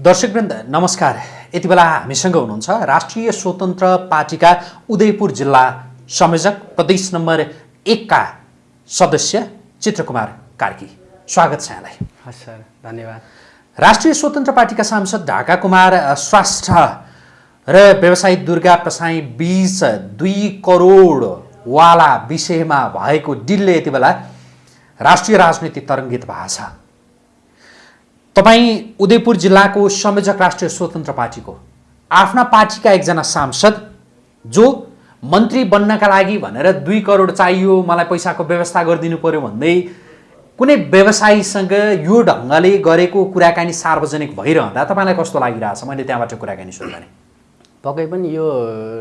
दर्शकवृन्द नमस्कार। यति बेला हामीसँग हुनुहुन्छ राष्ट्रिय स्वतन्त्र पार्टीका उदयपुर जिल्ला संयोजक प्रदेश नम्बर एकका सदस्य चित्रकुमार कार्की। स्वागत छ यहाँलाई। हस् सर धन्यवाद। राष्ट्रिय स्वतन्त्र पार्टीका सांसद ढाका कुमार श्रेष्ठ र व्यवसायी दुर्गा प्रसाई बिच दुई करोडवाला विषयमा भएको डिलले यति बेला राष्ट्रिय राजनीति तरङ्गित भएको छ तपाईँ उदयपुर जिल्लाको संयोजक राष्ट्रिय स्वतन्त्र पार्टीको आफ्ना पार्टीका एकजना सांसद जो मन्त्री बन्नका लागि भनेर दुई करोड चाहियो मलाई पैसाको व्यवस्था गरिदिनु पर्यो भन्दै कुनै व्यवसायीसँग यो ढङ्गले गरेको कुराकानी सार्वजनिक भइरहँदा तपाईँलाई कस्तो लागिरहेछ? मैले त्यहाँबाट कुराकानी गरेँ। पक्कै पनि यो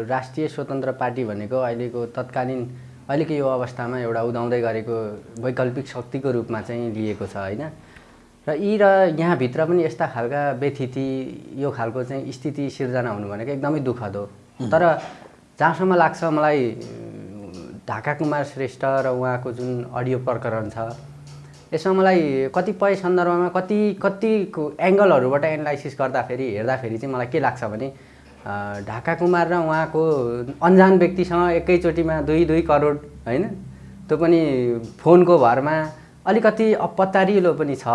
राष्ट्रिय स्वतन्त्र पार्टी भनेको अहिलेको तत्कालीन अहिलेको यो अवस्थामा एउटा उदाउँदै गरेको वैकल्पिक शक्तिको रूपमा चाहिँ लिएको छ होइन? र यी र यहाँभित्र पनि यस्ता खालका व्यथिति यो खालको चाहिँ स्थिति सिर्जना हुनु भनेको एकदमै दुःखद हो। तर जहाँसम्म लाग्छ मलाई ढाका कुमार श्रेष्ठ र उहाँको जुन अडियो प्रकरण छ यसमा मलाई कतिपय सन्दर्भमा कति कतिको एङ्गलहरूबाट एनालाइसिस गर्दाखेरि हेर्दाखेरि चाहिँ मलाई के लाग्छ भने ढाका कुमार र उहाँको अन्जान व्यक्तिसँग एकैचोटिमा दुई दुई करोड होइन? त्यो पनि फोनको भरमा अलिकति अपत्तारिलो पनि छ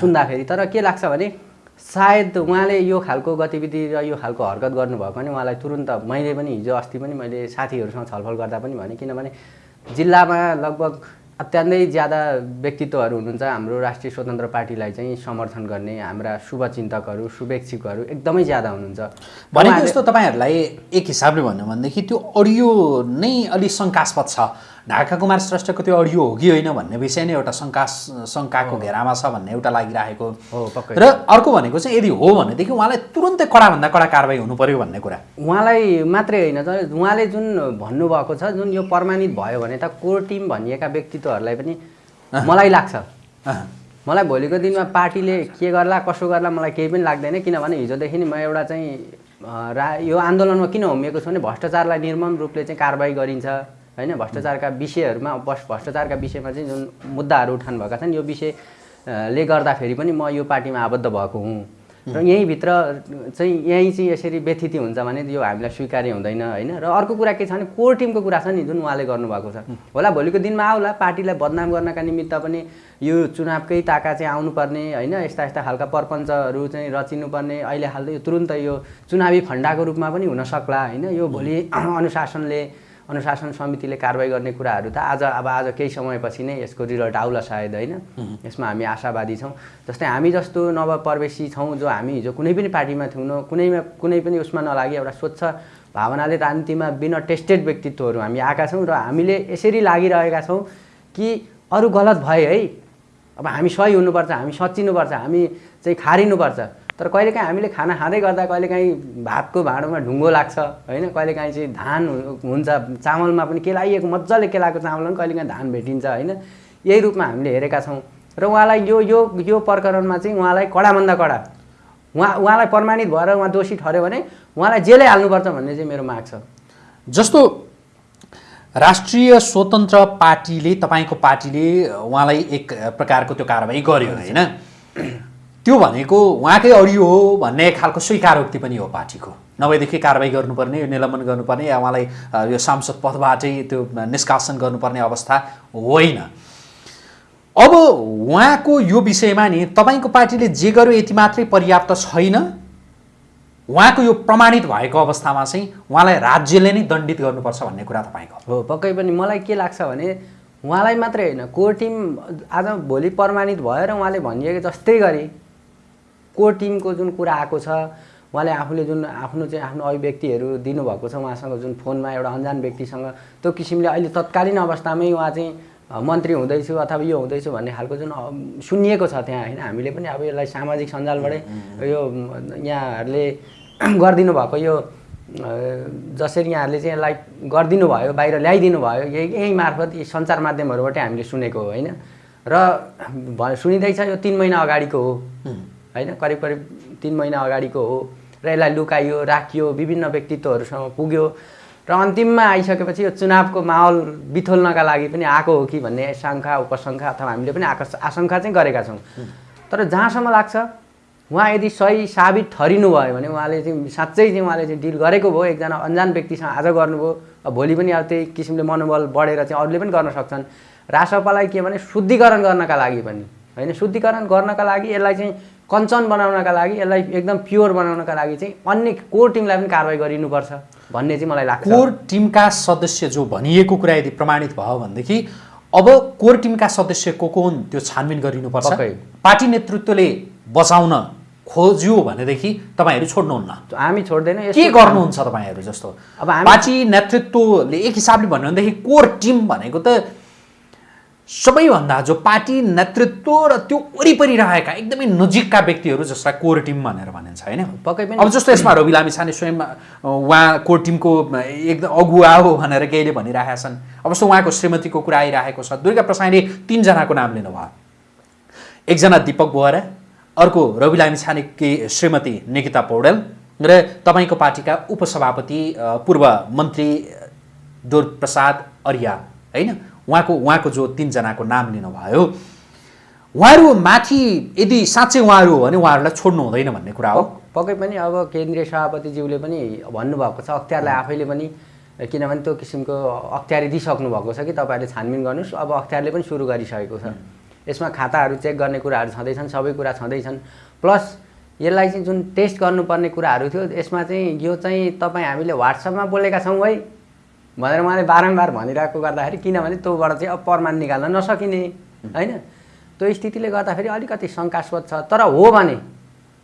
सुन्दाखेरि। तर के लाग्छ भने सायद उहाँले यो खालको गतिविधि र यो खालको हरकत गर्नुभयो भने उहाँलाई तुरुन्त मैले पनि हिजो अस्ति पनि मैले साथीहरूसँग छलफल गर्दा पनि भने किनभने जिल्लामा लगभग अत्यन्तै ज्यादा व्यक्तित्वहरू हुनुहुन्छ। हाम्रो राष्ट्रिय स्वतन्त्र पार्टीलाई चाहिँ समर्थन गर्ने हाम्रा शुभचिन्तकहरू शुभेच्छुकहरू एकदमै ज्यादा हुनुहुन्छ। भनेको जस्तो तपाईँहरूलाई एक हिसाबले भन्यो भनेदेखि त्यो अडियो नै अलिक शङ्कास्पद छ। ढाका कुमार श्रेष्ठको त्यो अडियो हो कि होइन भन्ने विषय नै एउटा शङ्का शङ्काको घेरामा छ भन्ने एउटा लागिरहेको। र अर्को भनेको चाहिँ यदि हो भनेदेखि उहाँलाई तुरन्तै कडाभन्दा कडा कारवाही हुनु पर्यो भन्ने कुरा। उहाँलाई मात्रै होइन उहाँले जुन भन्नुभएको छ जुन यो प्रमाणित भयो भने त कोर टिम भनिएका व्यक्तित्वहरूलाई पनि मलाई लाग्छ। मलाई भोलिको दिनमा पार्टीले के गर्ला कसो गर्ला मलाई केही पनि लाग्दैन किनभने हिजोदेखि नै म एउटा चाहिँ रा यो आन्दोलनमा किन होमिएको छु भने भ्रष्टाचारलाई निर्मम रूपले चाहिँ कारवाही गरिन्छ। होइन? भ्रष्टाचारका विषयहरूमा बस भ्रष्टाचारका विषयमा चाहिँ जुन मुद्दाहरू उठाउनु भएका छन् यो विषयले गर्दाखेरि पनि म यो पार्टीमा आबद्ध भएको हुँ। र यहीँभित्र चाहिँ यहीँ चाहिँ यसरी व्यथिति हुन्छ भने यो हामीलाई स्वीकार्य हुँदैन होइन? र अर्को कुरा के छ भने कोर टिमको कुरा छ नि जुन उहाँले गर्नुभएको छ। होला भोलिको दिनमा आउला पार्टीलाई बदनाम गर्नका निमित्त पनि यो चुनावकै ताका चाहिँ आउनुपर्ने होइन? यस्ता यस्ता खालका प्रपञ्चहरू चाहिँ रचिनुपर्ने अहिले हाल्दै यो तुरुन्त यो चुनावी फन्डाको रूपमा पनि हुन सक्ला होइन? यो भोलि अनुशासनले अनुशासन समितिले कारवाही गर्ने कुराहरू त आज अब आज केही समयपछि नै यसको रिजल्ट आउला सायद होइन? यसमा हामी आशावादी छौँ। जस्तै हामी जस्तो नवप्रवेशी छौँ जो हामी हिजो कुनै पनि पार्टीमा थिएनौँ कुनैमा कुनै पनि उसमा नलागि एउटा स्वच्छ भावनाले राजनीतिमा बिना टेस्टेड व्यक्तित्वहरू हामी आएका छौँ र हामीले यसरी लागिरहेका छौँ कि अरू गलत भए है अब हामी सही हुनुपर्छ हामी सच्चिनुपर्छ हामी चाहिँ खारिनुपर्छ। तर कहिलेकाहीँ हामीले खाना खाँदै गर्दा कहिलेकाहीँ भातको भाँडोमा ढुङ्गो लाग्छ होइन? कहिलेकाहीँ चाहिँ धान हुन्छ चामलमा पनि केलाइएको मजाले केलाएको चामलमा पनि कहिलेकाहीँ धान भेटिन्छ होइन? यही रूपमा हामीले हेरेका छौँ। र उहाँलाई यो यो यो प्रकरणमा चाहिँ उहाँलाई कडाभन्दा कडा। उहाँ उहाँलाई प्रमाणित भएर उहाँ दोषी ठऱ्यो भने उहाँलाई जेलै हाल्नुपर्छ भन्ने चाहिँ मेरो माग छ। जस्तो राष्ट्रिय स्वतन्त्र पार्टीले तपाईँको पार्टीले उहाँलाई एक प्रकारको त्यो कारवाही गर्यो होइन? त्यो भनेको उहाँकै अडियो हो भन्ने खालको स्वीकारोक्ति पनि हो पार्टीको। नभएदेखि कारवाही गर्नुपर्ने निलम्बन गर्नुपर्ने या उहाँलाई यो सांसद पदबाटै त्यो निष्कासन गर्नुपर्ने अवस्था होइन। अब उहाँको यो विषयमा नि तपाईँको पार्टीले जे गर्यो यति मात्रै पर्याप्त छैन। उहाँको यो प्रमाणित भएको अवस्थामा चाहिँ उहाँलाई राज्यले नै दण्डित गर्नुपर्छ भन्ने कुरा तपाईँको हो। पक्कै पनि मलाई के लाग्छ भने उहाँलाई मात्रै होइन कोर टिम आज भोलि प्रमाणित भएर उहाँले भनिएको जस्तै गरी। कोर टिमको जुन कुरा आएको छ उहाँले आफूले जुन आफ्नो चाहिँ आफ्नो अभिव्यक्तिहरू दिनुभएको छ उहाँसँग जुन फोनमा एउटा अन्जान व्यक्तिसँग त्यो किसिमले अहिले तत्कालीन अवस्थामै उहाँ चाहिँ मन्त्री हुँदैछु अथवा यो हुँदैछु भन्ने खालको जुन सुनिएको छ त्यहाँ होइन? हामीले पनि अब यसलाई सामाजिक सञ्जालबाटै यो यहाँहरूले गरिदिनु भएको यो जसरी यहाँहरूले चाहिँ यसलाई गरिदिनु भयो बाहिर ल्याइदिनु भयो यही यही मार्फत यी सञ्चार माध्यमहरूबाटै हामीले सुनेको हो होइन? र भ सुनिँदैछ यो तिन महिना अगाडिको हो। होइन? करिब करिब तिन महिना अगाडिको हो। र यसलाई लुकाइयो राखियो विभिन्न व्यक्तित्वहरूसँग पुग्यो। र अन्तिममा आइसकेपछि यो चुनावको माहौल बिथोल्नका लागि पनि आएको हो कि भन्ने शङ्का उपशङ्का अथवा हामीले पनि आकर्ष आशङ्का चाहिँ गरेका छौँ। तर जहाँसम्म लाग्छ उहाँ यदि सही साबित ठहरिनु भयो भने उहाँले चाहिँ साँच्चै चाहिँ उहाँले चाहिँ डिल गरेको भयो। एकजना अन्जान व्यक्तिसँग आज गर्नुभयो अब भोलि पनि अब त्यही किसिमले मनोबल बढेर चाहिँ अरूले पनि गर्न सक्छन्। रासपालाई के भने शुद्धिकरण गर्नका लागि पनि होइन? शुद्धिकरण गर्नका लागि यसलाई चाहिँ कञ्चन बनाउनका लागि यसलाई एकदम प्योर बनाउनका लागि चाहिँ अन्य कोर टिमलाई पनि कारवाही गरिनुपर्छ भन्ने चाहिँ मलाई लाग्छ। कोर टिमका सदस्य जो भनिएको कुरा यदि प्रमाणित भयो भनेदेखि अब कोर टिमका सदस्य को को हुन् त्यो छानबिन गरिनुपर्छ। पार्टी नेतृत्वले बचाउन खोज्यो भनेदेखि तपाईँहरू छोड्नुहुन्न। हामी छोड्दैनौँ के गर्नुहुन्छ तपाईँहरू जस्तो? अब पार्टी नेतृत्वले एक हिसाबले भन्यो भनेदेखि कोर टिम भनेको त सबैभन्दा जो पार्टी नेतृत्व र त्यो वरिपरि रहेका एकदमै नजिकका व्यक्तिहरू जसलाई कोर टिम भनेर भनिन्छ होइन? पक्कै पनि अब जस्तो यसमा रवि लामिछाने स्वयं अ, उहाँ कोर टिमको एकदम अगुवा हो भनेर केहीले भनिरहेका छन्। अब जस्तो उहाँको श्रीमतीको कुरा आइरहेको छ दुर्गा प्रसाईले तिनजनाको नाम लिनुभयो। एकजना दिपक बोहरा अर्को रवि लामिछानेकी श्रीमती निकिता पौडेल र तपाईँको पार्टीका उपसभापति पूर्व मन्त्री दुर्प्रसाद अर्या होइन? उहाँको उहाँको जो तिनजनाको नाम लिनुभयो उहाँहरू माथि यदि साँच्चै उहाँहरू हो भने उहाँहरूलाई छोड्नु हुँदैन भन्ने कुरा हो। पक्कै पनि अब केन्द्रीय सभापतिज्यूले पनि भन्नुभएको छ अख्तियारलाई आफैले पनि किनभने त्यो किसिमको अख्तियारी दिइसक्नु भएको छ कि तपाईँहरूले छानबिन गर्नुहोस् अब अख्तियारले पनि सुरु गरिसकेको छ। यसमा खाताहरू चेक गर्ने कुराहरू छँदैछन् सबै कुरा छँदैछन्। प्लस यसलाई चाहिँ जुन टेस्ट गर्नुपर्ने कुराहरू थियो यसमा चाहिँ यो चाहिँ तपाईँ हामीले वाट्सएपमा बोलेका छौँ है। भनेर उहाँले बारम्बार भनिरहेको गर्दाखेरि किनभने त्योबाट चाहिँ अब प्रमाण निकाल्न नसकिने होइन? त्यो स्थितिले गर्दाखेरि अलिकति शङ्कास्पद छ। तर हो भने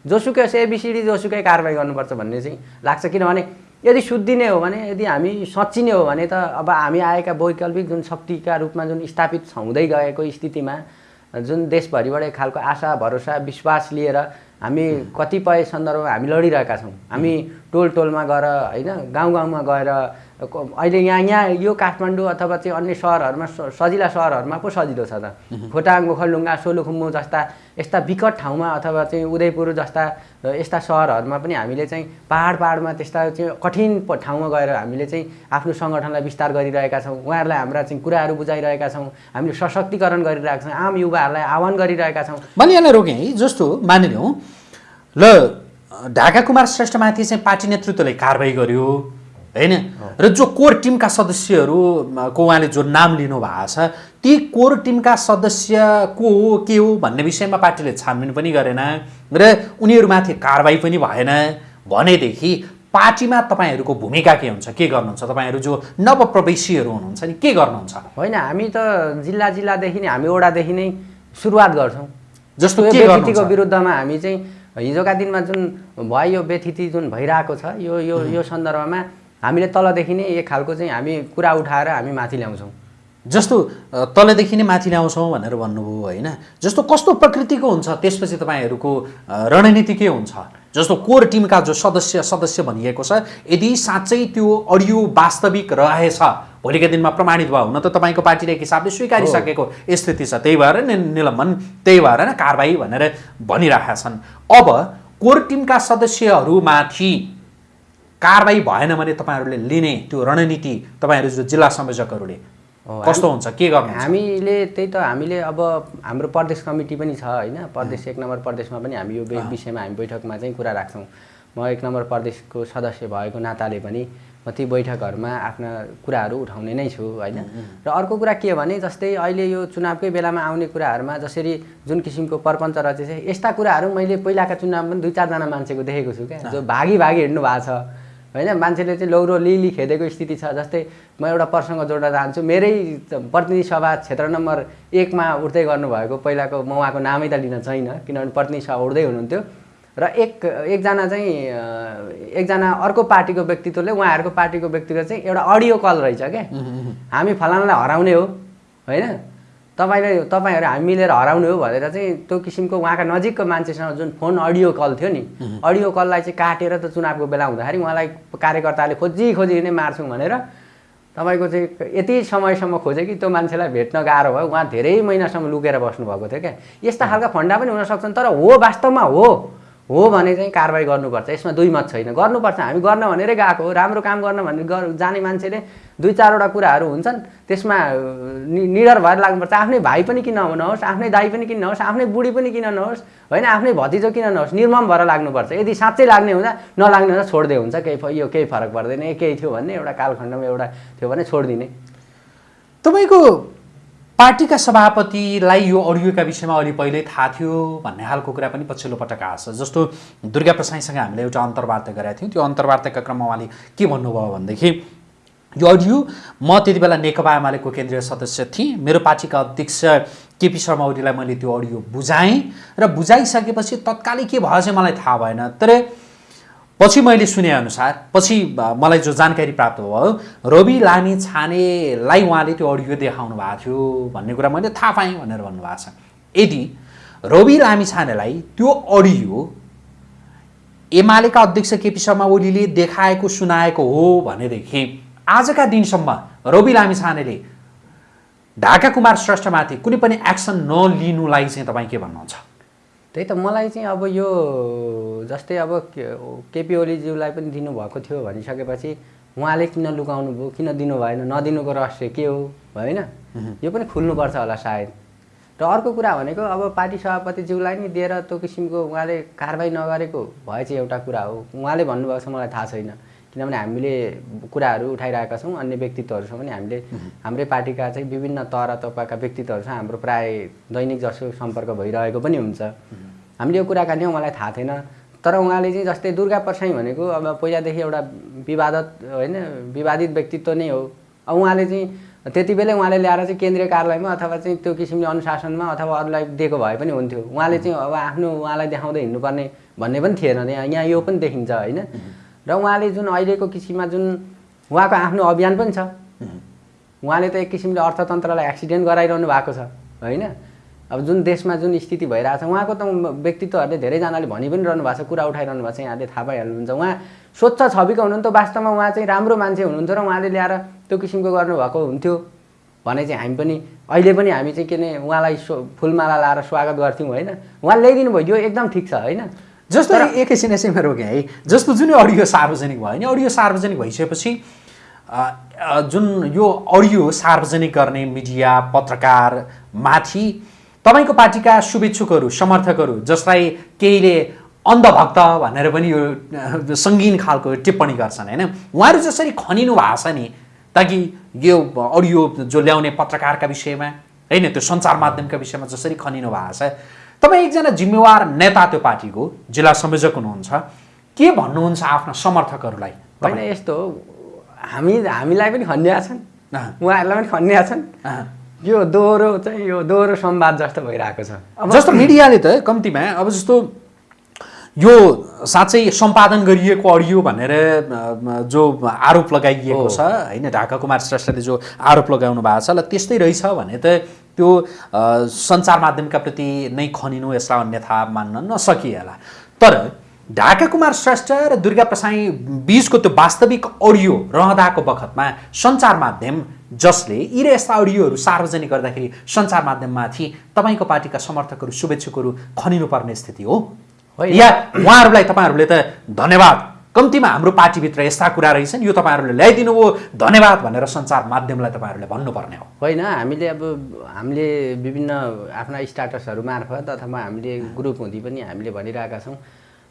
जोसुकै होस् एबिसिडी जोसुकै कारवाही गर्नुपर्छ भन्ने चाहिँ लाग्छ। किनभने यदि शुद्धिने हो भने यदि हामी सच्चिने हो भने त अब हामी आएका वैकल्पिक जुन शक्तिका रूपमा जुन स्थापित हुँदै गएको स्थितिमा जुन देशभरिबाट एक खालको आशा भरोसा विश्वास लिएर हामी कतिपय सन्दर्भमा हामी लडिरहेका छौँ। हामी टोल टोलमा गएर होइन गाउँ गाउँमा गएर अहिले यहाँ यहाँ यो काठमाडौँ अथवा चाहिँ अन्य सहरहरूमा सजिला सहरहरूमा पो सजिलो छ त। खोटाङ ओखलढुङ्गा सोलुखुम्बु जस्ता यस्ता विकट ठाउँमा अथवा चाहिँ उदयपुर जस्ता यस्ता सहरहरूमा पनि हामीले चाहिँ पाहाड पाहाडमा त्यस्ता चाहिँ कठिन ठाउँमा गएर हामीले चाहिँ आफ्नो सङ्गठनलाई विस्तार गरिरहेका छौँ। उहाँहरूलाई हाम्रा चाहिँ कुराहरू बुझाइरहेका छौँ। हामीले सशक्तिकरण गरिरहेका छौँ। आम युवाहरूलाई आह्वान गरिरहेका छौँ। मैले यहाँलाई रोकेँ है जस्तो मानिलिउँ। ल ढाका कुमार श्रेष्ठमाथि चाहिँ पार्टी नेतृत्वले कारवाही गर्यो। होइन? र जो कोर टिमका सदस्यहरू म, को उहाँले जो नाम लिनु भएको छ ती कोर टिमका सदस्य को हो के हो भन्ने विषयमा पार्टीले छानबिन पनि गरेन र उनीहरूमाथि कारवाही पनि भएन। भनेदेखि पार्टीमा तपाईँहरूको भूमिका के हुन्छ के गर्नुहुन्छ? तपाईँहरू जो नवप्रवेशीहरू हुनुहुन्छ नि के गर्नुहुन्छ? होइन हामी त जिल्ला जिल्लादेखि नै हामी ओडादेखि नै सुरुवात गर्छौँ। जस्तो यो के व्यथितिको गर्नुहुन्छ? विरुद्धमा हामी चाहिँ हिजोका दिनमा जुन भयो यो व्यथिति जुन भइरहेको छ यो यो यो सन्दर्भमा हामीले तलदेखि नै एक खालको चाहिँ हामी कुरा उठाएर हामी माथि ल्याउँछौँ। जस्तो तलदेखि नै माथि ल्याउँछौँ भनेर भन्नुभयो होइन। जस्तो कस्तो प्रकृतिको हुन्छ त्यसपछि तपाईँहरूको रणनीति के हुन्छ? जस्तो कोर टिमका जो सदस्य सदस्य भनिएको छ यदि साँच्चै त्यो अडियो वास्तविक रहेछ भोलिका दिनमा प्रमाणित भयो हुन त तपाईँको पार्टीले एक हिसाबले स्वीकारिसकेको स्थिति छ। त्यही भएर नि निलम्बन त्यही भएर नै कारवाही भनेर भनिरहेका छन्। अब कोर टिमका सदस्यहरूमाथि कारवाही भएन भने तपाईँहरूले लिने त्यो रणनीति तपाईँहरू जो जिल्ला संयोजकहरूले कस्तो हुन्छ के गर्नुहुन्छ? हामीले त्यही त हामीले अब हाम्रो प्रदेश कमिटी पनि छ होइन प्रदेश एक नम्बर प्रदेशमा पनि हामी यो विषयमा हामी बैठकमा चाहिँ कुरा राख्छौँ। म एक नम्बर प्रदेशको सदस्य भएको नाताले पनि म ती बैठकहरूमा आफ्ना कुराहरू उठाउने नै छु होइन। र अर्को कुरा के भने जस्तै अहिले यो चुनावकै बेलामा आउने कुराहरूमा जसरी जुन किसिमको परपञ्च रचेछ यस्ता कुराहरू मैले पहिलाका चुनावमा पनि दुई चारजना मान्छेको देखेको छु क्या जो भागी भागी हिँड्नु भएको छ। होइन मान्छेले चाहिँ लौरो लिली खेदेको स्थिति छ जस्तै म एउटा प्रसङ्ग जोड्न चाहन्छु। मेरै प्रतिनिधि सभा क्षेत्र नम्बर एकमा उठ्दै गर्नुभएको पहिलाको म उहाँको नामै त लिन छैन किनभने प्रतिनिधि सभा उठ्दै हुनुहुन्थ्यो। र एक एकजना चाहिँ एकजना अर्को पार्टीको व्यक्तित्वले उहाँहरूको पार्टीको व्यक्तित्व चाहिँ एउटा अडियो कल रहेछ क्या। हामी फलानालाई हराउने हो होइन? तपाईँले तपाईँहरू हामी मिलेर हराउनु हो भनेर चाहिँ त्यो किसिमको उहाँका नजिकको मान्छेसँग जुन फोन अडियो कल थियो नि। अडियो कललाई चाहिँ काटेर त चुनावको बेला हुँदाखेरि उहाँलाई कार्यकर्ताले खोजी खोजी नै मार्छौँ भनेर तपाईँको चाहिँ यति समयसम्म खोजे कि त्यो मान्छेलाई भेट्न गाह्रो भयो। उहाँ धेरै महिनासम्म लुकेर बस्नुभएको थियो क्या। यस्ता खालका फन्डा पनि हुन सक्छन् तर हो वास्तवमा हो। हो भने चाहिँ कारवाही गर्नुपर्छ। यसमा दुई मत छैन। गर्नुपर्छ। हामी गर्न भनेरै गएको हो। राम्रो काम गर्न भनेर जाने मान्छेले दुई चारवटा कुराहरू हुन्छन्। त्यसमा निडर भएर लाग्नुपर्छ। आफ्नै भाइ पनि किन नहोस् आफ्नै दाइ पनि किन नहोस्? आफ्नै बुढी पनि किन नहोस्? होइन आफ्नै भतिजो किन नहोस्? निर्मम भएर लाग्नुपर्छ। यदि साँच्चै लाग्ने हुँदा नलाग्ने हुँदा छोडिदिए हुन्छ। केही यो केही फरक पर्दैन। केही थियो भन्ने एउटा कालखण्डमा एउटा थियो भने छोडिदिने। तपाईँको पार्टीका सभापतिलाई यो अडियोका विषयमा अलि पहिल्यै थाहा थियो भन्ने खालको कुरा पनि पछिल्लो पटक आएको छ। जस्तो दुर्गा प्रसाईसँग हामीले एउटा अन्तर्वार्ता गरेका थियौँ। त्यो अन्तर्वार्ताका क्रममा उहाँले के भन्नुभयो भनेदेखि यो अडियो म त्यति बेला नेकपा एमालेको केन्द्रीय सदस्य थिएँ। मेरो पार्टीका अध्यक्ष केपी शर्मा ओलीलाई मैले त्यो अडियो बुझाएँ। र बुझाइसकेपछि तत्कालै के भयो चाहिँ मलाई थाहा भएन। तर पछि मैले सुनेअनुसार पछि मलाई जो जानकारी प्राप्त भयो रवि लामी छानेलाई उहाँले त्यो अडियो देखाउनु भएको थियो भन्ने कुरा मैले थाहा पाएँ भनेर भन्नुभएको छ। यदि रवि लामी छानेलाई त्यो अडियो एमालेका अध्यक्ष केपी शर्मा ओलीले देखाएको सुनाएको हो भनेदेखि आजका दिनसम्म रवि लामी छानेले ढाका कुमार श्रेष्ठमाथि कुनै पनि एक्सन नलिनुलाई चाहिँ तपाईँ के भन्नुहुन्छ? त्यही त मलाई चाहिँ अब यो जस्तै अब केपी ओलीज्यूलाई पनि दिनुभएको थियो भनिसकेपछि उहाँले किन लुकाउनु भयो किन दिनु भएन नदिनुको रहस्य के हो होइन यो पनि खुल्नुपर्छ होला सायद। र अर्को कुरा भनेको अब पार्टी सभापतिज्यूलाई नि दिएर त्यो किसिमको उहाँले कारवाही नगरेको भए चाहिँ एउटा कुरा हो। उहाँले भन्नुभएको छ मलाई थाहा छैन। किनभने हामीले कुराहरू उठाइरहेका छौँ अन्य व्यक्तित्वहरूसँग पनि हामीले हाम्रै पार्टीका चाहिँ विभिन्न तह तबका व्यक्तित्वहरूसँग हाम्रो प्राय दैनिक जसो सम्पर्क भइरहेको पनि हुन्छ। हामीले यो कुराकानी मलाई थाहा थिएन तर उहाँले चाहिँ जस्तै दुर्गा प्रसाई भनेको अब पहिलादेखि एउटा विवादत होइन विवादित व्यक्तित्व नै हो। अब उहाँले चाहिँ त्यति बेलै उहाँले ल्याएर चाहिँ केन्द्रीय कार्यालयमा अथवा चाहिँ त्यो किसिमले अनुशासनमा अथवा अरूलाई दिएको भए पनि हुन्थ्यो। उहाँले चाहिँ अब आफ्नो उहाँलाई देखाउँदै हिँड्नुपर्ने भन्ने पनि थिएन। यहाँ यो पनि देखिन्छ होइन। र उहाँले जुन अहिलेको किसिममा जुन उहाँको आफ्नो अभियान पनि छ उहाँले त एक किसिमले अर्थतन्त्रलाई एक्सिडेन्ट गराइरहनु भएको छ होइन? अब जुन देशमा जुन स्थिति भइरहेको छ उहाँको त व्यक्तित्वहरूले धेरैजनाले भनि पनि रहनु भएको छ कुरा उठाइरहनु भएको छ यहाँले थाहा पाइहाल्नुहुन्छ। उहाँ स्वच्छ छविको हुनुहुन्थ्यो वास्तवमा उहाँ चाहिँ राम्रो मान्छे हुनुहुन्थ्यो र उहाँले ल्याएर त्यो किसिमको गर्नुभएको हुन्थ्यो भने चाहिँ हामी पनि अहिले पनि हामी चाहिँ के अरे उहाँलाई फुलमाला लाएर स्वागत गर्थ्यौँ होइन? उहाँले ल्याइदिनु भयो यो एकदम ठिक छ होइन? जस्तो एकैछिन यसैमा रोकेँ है। जस्तो जुन अडियो सार्वजनिक भयो नि अडियो सार्वजनिक भइसकेपछि जुन यो अडियो सार्वजनिक गर्ने मिडिया पत्रकार माथि तपाईँको पार्टीका शुभेच्छुकहरू समर्थकहरू जसलाई केहीले अन्धभक्त भनेर पनि यो सङ्गीन खालको टिप्पणी गर्छन् होइन? उहाँहरू जसरी खनिनु भएको छ नि ताकि यो अडियो जो ल्याउने पत्रकारका विषयमा होइन त्यो सञ्चार माध्यमका विषयमा जसरी खनिनु भएको छ तपाईँ एकजना जिम्मेवार नेता त्यो पार्टीको जिल्ला संयोजक हुनुहुन्छ के भन्नुहुन्छ आफ्ना समर्थकहरूलाई होइन यस्तो हामी हामीलाई पनि खन्या छन्। उहाँहरूलाई पनि खन्या छन्। यो दोहोरो चाहिँ यो दोहोरो संवाद जस्तो भइरहेको छ अब जस्तो मिडियाले त कम्तीमा अब जस्तो यो साँच्चै सम्पादन गरिएको अडियो भनेर जो आरोप लगाइएको। छ होइन ढाका कुमार श्रेष्ठले जो आरोप लगाउनु भएको छ ल त्यस्तै रहेछ भने त त्यो सञ्चार माध्यमका प्रति नै खनिनु यसलाई अन्यथा मान्न नसकिएला। तर ढाका कुमार श्रेष्ठ र दुर्गा प्रसाई बिचको त्यो वास्तविक अडियो रहँदाको बखतमा सञ्चार माध्यम जसले यी र यस्ता अडियोहरू सार्वजनिक गर्दाखेरि सञ्चार माध्यममाथि तपाईँको पार्टीका समर्थकहरू शुभेच्छुकहरू खनिनुपर्ने स्थिति हो। या उहाँहरूलाई तपाईँहरूले त धन्यवाद। कम्तीमा हाम्रो पार्टीभित्र यस्ता कुरा रहेछन् यो तपाईँहरूले ल्याइदिनु हो धन्यवाद भनेर सञ्चार माध्यमलाई तपाईँहरूले भन्नुपर्ने हो। होइन हामीले अब हामीले विभिन्न आफ्ना स्टाटसहरू मार्फत अथवा हामीले ग्रुप हुँदी पनि हामीले भनिरहेका छौँ।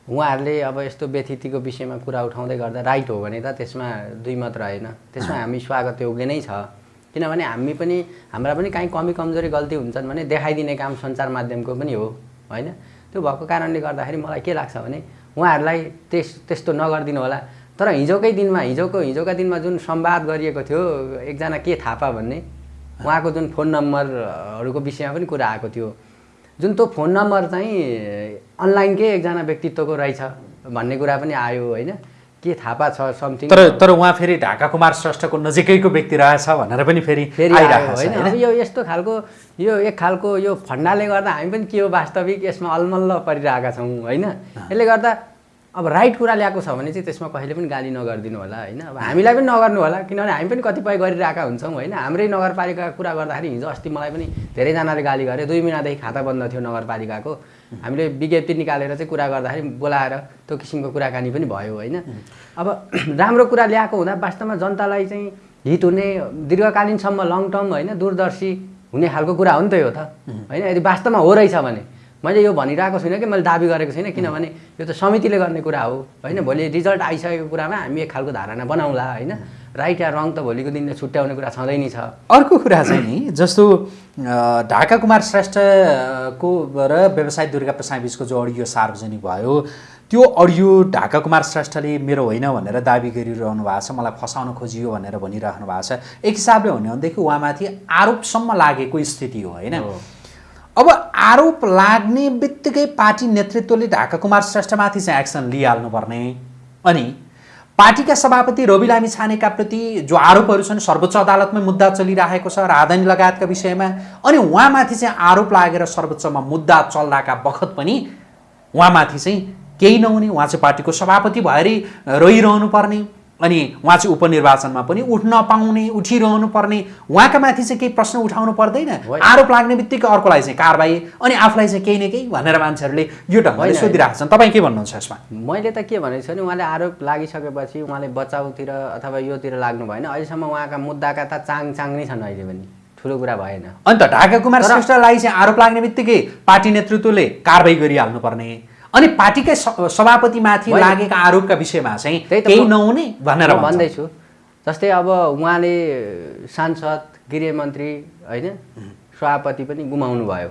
उहाँहरूले अब यस्तो व्यथितिको विषयमा कुरा उठाउँदै गर्दा राइट हो भने त त्यसमा दुई मत रहेन त्यसमा हामी स्वागत योग्य नै छ। किनभने हामी पनि हाम्रा पनि काहीँ कमी कमजोरी गल्ती हुन्छन् भने देखाइदिने काम सञ्चार माध्यमको पनि हो होइन? त्यो भएको कारणले गर्दाखेरि मलाई के लाग्छ भने उहाँहरूलाई त्यस त्यस्तो नगरिदिनु होला। तर हिजोकै दिनमा हिजोको हिजोका दिनमा जुन संवाद गरिएको थियो एकजना के थापा भन्ने उहाँको जुन फोन नम्बरहरूको विषयमा पनि कुरा आएको थियो। जुन त्यो फोन नम्बर चाहिँ अनलाइनकै एकजना व्यक्तित्वको रहेछ भन्ने कुरा पनि आयो होइन? के थापा छ समथिङ तर तर उहाँ फेरि ढाका कुमार श्रेष्ठको नजिकैको व्यक्ति रहेछ भनेर पनि फेरि फेरि होइन। अब यो यस्तो खालको यो एक खालको यो फन्डाले गर्दा हामी पनि के हो वास्तविक यसमा अलमल्ल परिरहेका छौँ होइन? यसले गर्दा अब राइट कुरा ल्याएको छ भने चाहिँ त्यसमा कहिले पनि गाली नगरिदिनु होला होइन? अब हामीलाई पनि नगर्नु होला किनभने हामी पनि कतिपय गरिरहेका हुन्छौँ होइन? हाम्रै नगरपालिकाको कुरा गर्दाखेरि हिजो अस्ति मलाई पनि धेरैजनाले गाली गरे दुई महिनादेखि खाता बन्द थियो नगरपालिकाको। हामीले विज्ञप्ति निकालेर चाहिँ कुरा गर्दाखेरि बोलाएर त्यो किसिमको कुराकानी पनि भयो होइन? अब राम्रो कुरा ल्याएको हुँदा वास्तवमा जनतालाई चाहिँ हित हुने दीर्घकालीनसम्म लङ टर्म होइन दूरदर्शी हुने खालको कुरा हो नि त यो त होइन? यदि वास्तवमा हो रहेछ भने मैले यो भनिरहेको छुइनँ कि मैले दाबी गरेको छुइनँ किनभने यो त समितिले गर्ने कुरा हो होइन? भोलि रिजल्ट आइसकेको कुरामा हामी एक खालको धारणा बनाउँला होइन? राइट या रङ त भोलिको दिनले छुट्याउने कुरा छँदै नै छ। अर्को कुरा चाहिँ नि जस्तो ढाका कुमार श्रेष्ठको र व्यवसायी दुर्गा प्रसाद बिचको जो अडियो सार्वजनिक भयो त्यो अडियो ढाका कुमार श्रेष्ठले मेरो होइन भनेर दाबी गरिरहनु भएको छ मलाई फसाउन खोजियो भनेर भनिराख्नु भएको छ। एक हिसाबले हो भनेदेखि उहाँमाथि आरोपसम्म लागेको स्थिति हो होइन। अब आरोप लाग्ने बित्तिकै पार्टी नेतृत्वले ढाका कुमार श्रेष्ठमाथि चाहिँ एक्सन लिइहाल्नुपर्ने अनि पार्टीका सभापति रवि लामी छानेका प्रति जो आरोपहरू छन् सर्वोच्च अदालतमै मुद्दा चलिरहेको छ राजधानी लगायतका विषयमा। अनि उहाँमाथि चाहिँ आरोप लागेर सर्वोच्चमा मुद्दा चल्दाका बखत पनि उहाँमाथि चाहिँ केही नहुने उहाँ चाहिँ पार्टीको सभापति भएरै रहिरहनु पर्ने अनि उहाँ चाहिँ उपनिर्वाचनमा पनि उठ्न पाउने उठिरहनु पर्ने उहाँका माथि चाहिँ केही प्रश्न उठाउनु पर्दैन। आरोप लाग्ने बित्तिकै अर्कोलाई चाहिँ कारबाही अनि आफूलाई चाहिँ केही न केही भनेर मान्छेहरूले यो ढङ्गले सोधिरहेको छन्। तपाईँ के भन्नुहुन्छ यसमा? मैले त के भनेको छु भने उहाँले आरोप लागिसकेपछि उहाँले बचाउतिर अथवा योतिर लाग्नु भएन। अहिलेसम्म उहाँका मुद्दाका त चाङ चाङ नै छन् अहिले पनि। ठुलो कुरा भएन। अन्त ढाका कुमार श्रेष्ठलाई चाहिँ आरोप लाग्ने बित्तिकै पार्टी नेतृत्वले कारवाही गरिहाल्नु पर्ने अनि पार्टीकै सभापतिमाथि। लागेका आरोपका विषयमा चाहिँ केही नहुने भनेर। भन्दैछु जस्तै अब उहाँले सांसद गृहमन्त्री होइन सभापति पनि गुमाउनु भयो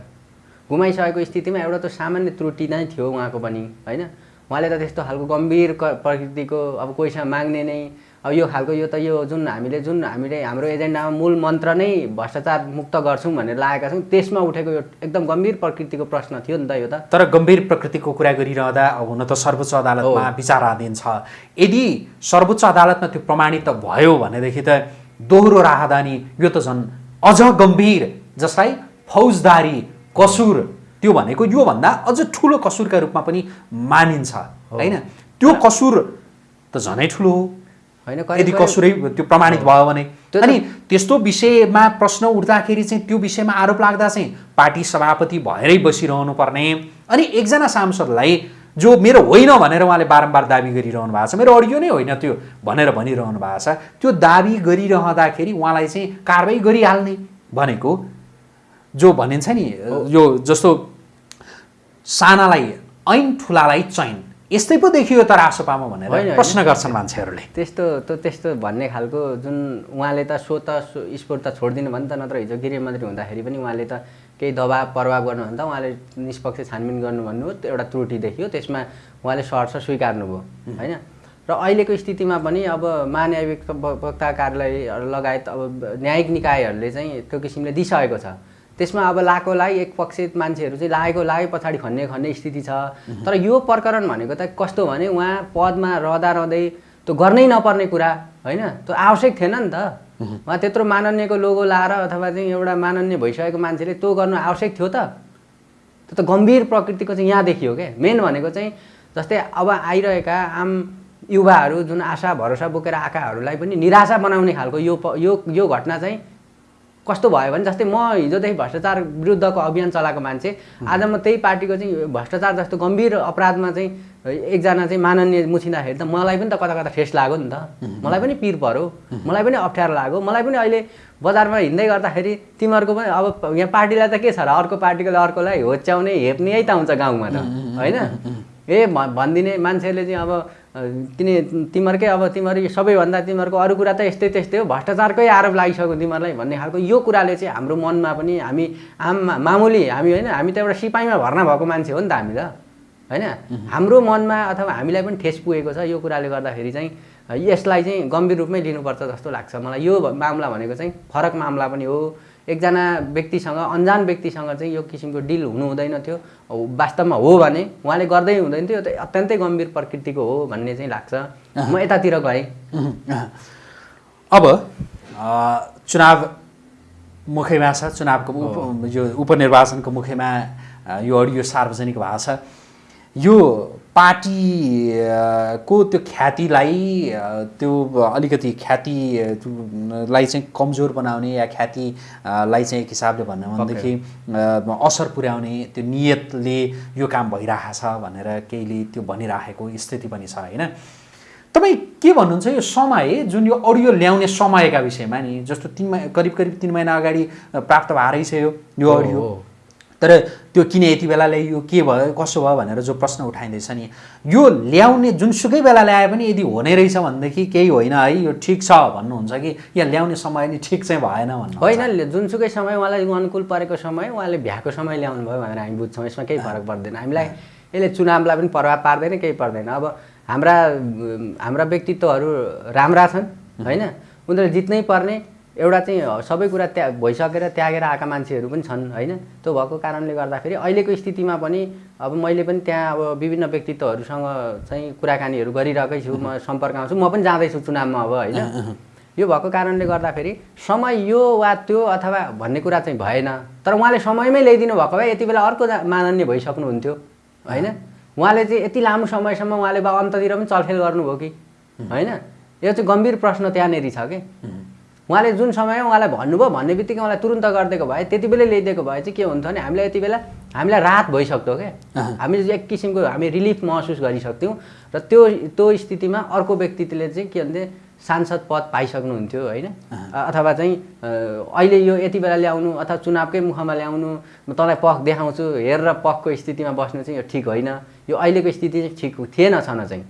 गुमाइसकेको स्थितिमा एउटा त सामान्य त्रुटि नै थियो उहाँको पनि होइन उहाँले त त्यस्तो खालको गम्भीर क- प्रकृतिको अब कोहीसँग माग्ने नै अब यो खालको यो त यो जुन हामीले जुन हामीले हाम्रो एजेन्डामा मूल मन्त्र नै भ्रष्टाचार मुक्त गर्छौँ भनेर लागेका छौँ त्यसमा उठेको यो एकदम गम्भीर प्रकृतिको प्रश्न थियो नि त यो त। तर गम्भीर प्रकृतिको कुरा गरिरहँदा हुन त सर्वोच्च अदालतमा। विचाराधीन छ। यदि सर्वोच्च अदालतमा त्यो प्रमाणित त भयो भनेदेखि त दोहोरो राहदानी यो त झन् अझ गम्भीर जसलाई फौजदारी कसुर त्यो भनेको योभन्दा अझ ठुलो कसुरका रूपमा पनि मानिन्छ होइन? त्यो कसुर त झनै ठुलो हो। होइन यदि कसुरै त्यो प्रमाणित भयो भने। अनि त्यस्तो विषयमा प्रश्न उठ्दाखेरि चाहिँ त्यो विषयमा आरोप लाग्दा चाहिँ पार्टी सभापति भएरै बसिरहनु पर्ने अनि एकजना सांसदलाई जो मेरो होइन भनेर उहाँले बारम्बार दाबी गरिरहनु भएको छ मेरो अडियो नै होइन त्यो भनेर भनिरहनु भएको छ त्यो दाबी गरिरहँदाखेरि उहाँलाई चाहिँ कारवाही गरिहाल्ने भनेको जो भनिन्छ नि यो जस्तो सानालाई ऐन ठुलालाई चैन। यस्तै पो देखियो त रासोपामा होइन, भनेर। प्रश्न गर्छन् मान्छेहरूले। त्यस्तो त त्यस्तो भन्ने खालको जुन उहाँले त सो त स्पोर्ट त छोडिदिनु भयो नि त नत्र हिजो गृहमन्त्री हुँदाखेरि पनि उहाँले त केही दबाब प्रभाव गर्नु भने त उहाँले निष्पक्ष छानबिन गर्नु भन्नु हो त्यो एउटा त्रुटि देखियो त्यसमा उहाँले सहर्ष स्वीकार्नुभयो होइन? र अहिलेको स्थितिमा पनि अब महान्यायिक वक्ता कार्यालय लगायत अब न्यायिक निकायहरूले चाहिँ त्यो किसिमले दिइसकेको छ। त्यसमा अब लाएको लाई एक पक्षित मान्छेहरू चाहिँ लागेको लागे पछाडि खन्ने खन्ने स्थिति छ। तर यो प्रकरण भनेको त कस्तो भने उहाँ पदमा रहँदा रहँदै त्यो गर्नै नपर्ने कुरा होइन? त्यो आवश्यक थिएन नि त। उहाँ त्यत्रो माननीयको लोगो लाएर अथवा चाहिँ एउटा माननीय भइसकेको मान्छेले त्यो गर्नु आवश्यक थियो त। त्यो त गम्भीर प्रकृतिको चाहिँ यहाँ देखियो क्या मेन भनेको चाहिँ जस्तै अब आइरहेका आम युवाहरू जुन आशा भरोसा बोकेर आएकाहरूलाई पनि निराशा बनाउने खालको यो यो यो घटना चाहिँ कस्तो भयो भने जस्तै म हिजोदेखि भ्रष्टाचार विरुद्धको अभियान चलाएको मान्छे। आज म त्यही पार्टीको चाहिँ भ्रष्टाचार जस्तो गम्भीर अपराधमा चाहिँ एकजना चाहिँ माननीय मुछिँदाखेरि त मलाई पनि त कता कता ठेस लाग्यो नि त। मलाई पनि पिर पऱ्यो मलाई पनि अप्ठ्यारो लाग्यो। मलाई पनि अहिले बजारमा हिँड्दै गर्दाखेरि तिमीहरूको पनि अब यहाँ पार्टीलाई त के छ र अर्को पार्टीकोले अर्कोलाई होच्याउने हेप्ने यही त हुन्छ गाउँमा त। होइन? ए भनिदिने मान्छेले चाहिँ अब किन तिमीहरूकै अब तिमीहरू सबैभन्दा तिमीहरूको अरू कुरा त यस्तै त्यस्तै हो। भ्रष्टाचारकै आरोप लागिसक्यो तिमीहरूलाई भन्ने खालको यो कुराले चाहिँ हाम्रो मनमा पनि हामी आम मामुली हामी होइन हामी त एउटा सिपाहीमा भर्ना भएको मान्छे हो नि त हामी त होइन? हाम्रो मनमा अथवा हामीलाई पनि ठेस पुगेको छ यो कुराले गर्दाखेरि चाहिँ यसलाई चाहिँ गम्भीर रूपमै लिनुपर्छ जस्तो लाग्छ मलाई। यो मामला भनेको चाहिँ फरक मामला पनि हो। एकजना व्यक्तिसँग अन्जान व्यक्तिसँग चाहिँ यो किसिमको डिल हुनु हुँदैन थियो वास्तवमा हो भने उहाँले गर्दै हुँदैन थियो। यो त अत्यन्तै गम्भीर प्रकृतिको हो भन्ने चाहिँ लाग्छ। म यतातिर गएँ। अब चुनाव मुखैमा छ। चुनावको उप यो उपनिर्वाचनको मुखैमा यो अडियो सार्वजनिक भएको छ। यो पार्टीको त्यो ख्यातिलाई त्यो अलिकति ख्यातिलाई चाहिँ कमजोर बनाउने या ख्यातिलाई चाहिँ एक हिसाबले भन्नु भनेदेखि असर पुर्याउने त्यो नियतले यो काम भइरहेको छ भनेर केहीले त्यो भनिराखेको स्थिति पनि छ होइन? तपाईँ के भन्नुहुन्छ यो समय जुन यो अडियो ल्याउने समयका विषयमा नि जस्तो तिन महिना करिब करिब तिन महिना अगाडि प्राप्त भएरै छ यो अडियो। तर त्यो किन यति बेला ल्याइयो के भयो कसो भयो भनेर जो प्रश्न उठाइँदैछ नि यो ल्याउने जुनसुकै बेला ल्याए पनि यदि हुने रहेछ भनेदेखि केही होइन है यो ठिक छ भन्नुहुन्छ कि या ल्याउने समय नि ठिक चाहिँ भएन भन्नु होइन जुनसुकै समय उहाँलाई अनुकूल परेको समय उहाँले भ्याएको समय ल्याउनु भयो भनेर हामी बुझ्छौँ यसमा केही फरक पर्दैन। हामीलाई यसले चुनावलाई पनि प्रभाव पार्दैन केही पर्दैन। अब हाम्रा हाम्रा व्यक्तित्वहरू राम्रा छन् होइन? उनीहरूले जित्नै पर्ने एउटा चाहिँ सबै कुरा त्या भइसकेर त्यागेर आएका मान्छेहरू पनि छन् होइन? त्यो भएको कारणले गर्दाखेरि अहिलेको स्थितिमा पनि अब मैले पनि त्यहाँ अब विभिन्न व्यक्तित्वहरूसँग चाहिँ कुराकानीहरू गरिरहेकै छु म सम्पर्कमा छु म पनि जाँदैछु चुनावमा अब होइन? यो भएको कारणले गर्दाखेरि समय यो वा त्यो अथवा भन्ने कुरा चाहिँ भएन तर उहाँले समयमै ल्याइदिनु भएको भए यति बेला अर्को माननीय भइसक्नुहुन्थ्यो होइन? उहाँले चाहिँ यति लामो समयसम्म उहाँले बा अन्ततिर पनि चलखेल गर्नुभयो कि होइन? यो चाहिँ गम्भीर प्रश्न त्यहाँनिर छ कि? उहाँले जुन समयमा उहाँलाई भन्नुभयो भन्ने बित्तिकै उहाँलाई तुरन्त गरिदिएको भए त्यति बेलै ल्याइदिएको भए चाहिँ के हुन्थ्यो भने हामीलाई यति बेला हामीलाई राहत भइसक्थ्यो क्या। हामीले एक किसिमको हामी रिलिफ महसुस गरिसक्थ्यौँ र त्यो त्यो स्थितिमा अर्को व्यक्तिले चाहिँ के भन्थे सांसद पद पाइसक्नुहुन्थ्यो होइन? अथवा चाहिँ अहिले यो यति बेला ल्याउनु अथवा चुनावकै मुखमा ल्याउनु म तँलाई पख देखाउँछु हेरेर पखको स्थितिमा बस्नु चाहिँ यो ठिक होइन। यो अहिलेको स्थिति चाहिँ ठिक थिएन छन चाहिँ।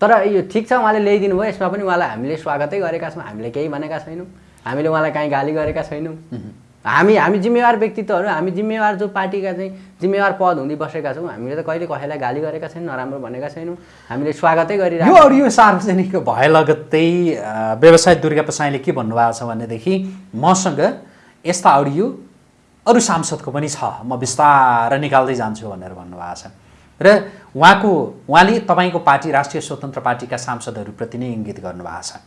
तर यो ठिक छ उहाँले ल्याइदिनु भयो यसमा पनि उहाँलाई हामीले स्वागतै गरेका छौँ हामीले केही भनेका छैनौँ हामीले उहाँलाई काहीँ गाली गरेका छैनौँ। हामी हामी जिम्मेवार व्यक्तित्वहरू हामी जिम्मेवार जो पार्टीका चाहिँ जिम्मेवार पद हुँदै बसेका छौँ हामीले त कहिले कसैलाई गाली गरेका छैनौँ नराम्रो भनेका छैनौँ हामीले स्वागतै यो गरिरहेको अडियो सार्वजनिक भए लगत्तै व्यवसाय दुर्गा प्रसाईले के भन्नुभएको छ भनेदेखि मसँग यस्ता अडियो अरू सांसदको पनि छ म बिस्तारै निकाल्दै जान्छु भनेर भन्नुभएको छ। र उहाँको उहाँले तपाईँको पार्टी राष्ट्रिय स्वतन्त्र पार्टीका सांसदहरूप्रति नै इङ्गित गर्नुभएको छ।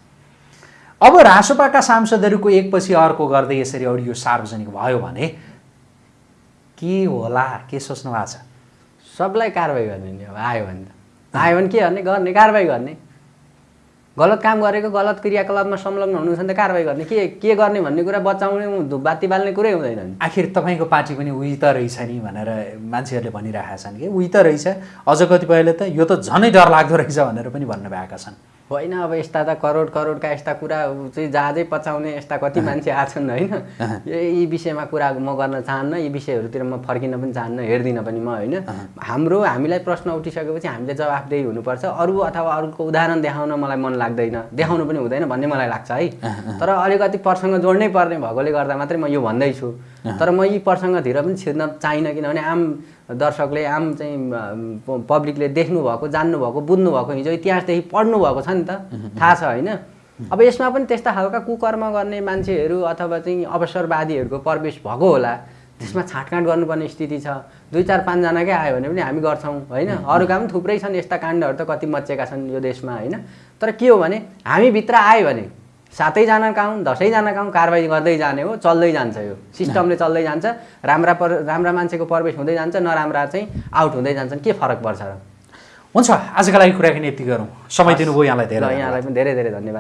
अब रासोपाका सांसदहरूको एकपछि अर्को गर्दै यसरी अडियो सार्वजनिक भयो भने के होला? के सोच्नु भएको छ? सबलाई कारवाही गर्ने अब आयो भने त। आयो भने के गर्ने? गर्ने कारवाही गर्ने। गलत काम गरेको गलत क्रियाकलापमा संलग्न हुनुहुन्छ भने त कारवाही गर्ने। के के गर्ने भन्ने कुरा बचाउने धुपबाती बाल्ने कुरै हुँदैन नि। आखिर तपाईँको पार्टी पनि उही त रहेछ नि भनेर मान्छेहरूले भनिरहेका छन् कि? उही त रहेछ। अझ कतिपयले त यो त झनै डर लाग्दो रहेछ भनेर पनि भन्नुभएका छन्। होइन अब यस्ता त करोड करोडका यस्ता कुरा चाहिँ जहाजै पचाउने यस्ता कति मान्छे आछन् होइन? यो- यी विषयमा कुरा म गर्न चाहन्न यी विषयहरूतिर म फर्किन पनि चाहन्न हेर्दिनँ पनि म होइन? हाम्रो हामीलाई प्रश्न उठिसकेपछि हामीले जवाफदेही हुनुपर्छ। अरू अथवा अरूको उदाहरण देखाउन मलाई मन लाग्दैन। देखाउनु पनि हुँदैन भन्ने मलाई लाग्छ है? तर अलिकति प्रसङ्ग जोड्नै पर्ने भएकोले गर्दा मात्रै म यो भन्दैछु। तर म यी प्रसङ्गतिर पनि छिर्न चाहिनँ किनभने आम दर्शकले आम चाहिँ पब्लिकले देख्नु भएको जान्नु भएको बुझ्नु भएको हिजो इतिहासदेखि पढ्नु भएको छ नि त। थाहा छ होइन? अब यसमा पनि त्यस्ता खालका कुकर्म गर्ने मान्छेहरू अथवा चाहिँ अवसरवादीहरूको प्रवेश भएको होला त्यसमा छाँटकाँट गर्नुपर्ने स्थिति छ। दुई चार पाँचजनाकै आयो भने पनि हामी गर्छौँ होइन? अरूका पनि थुप्रै छन् यस्ता काण्डहरू त कति मचेका छन् यो देशमा होइन? तर के हो भने हामीभित्र आयो भने सातैजना काउँ दसैँजना काउँ कारवाही गर्दै जाने हो चल्दै जान्छ यो। सिस्टमले चल्दै जान्छ राम्रा पर राम्रा मान्छेको प्रवेश हुँदै जान्छ नराम्रा चाहिँ आउट हुँदै जान्छन्। के फरक पर्छ र? हुन्छ आजका लागि कुराकानी यति गरौँ। समय दिनुभयो यहाँलाई धेरै यहाँलाई पनि धेरै धेरै धन्यवाद।